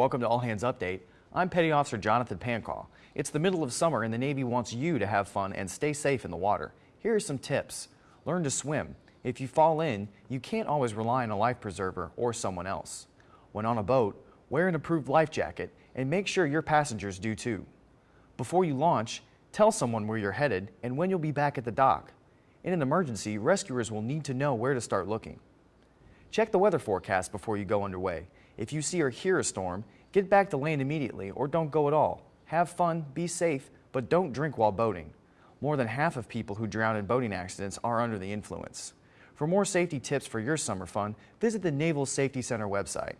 Welcome to All Hands Update. I'm Petty Officer Jonathan Pancaw. It's the middle of summer and the Navy wants you to have fun and stay safe in the water. Here are some tips. Learn to swim. If you fall in, you can't always rely on a life preserver or someone else. When on a boat, wear an approved life jacket and make sure your passengers do too. Before you launch, tell someone where you're headed and when you'll be back at the dock. In an emergency, rescuers will need to know where to start looking. Check the weather forecast before you go underway. If you see or hear a storm, get back to land immediately or don't go at all. Have fun, be safe, but don't drink while boating. More than half of people who drown in boating accidents are under the influence. For more safety tips for your summer fun, visit the Naval Safety Center website.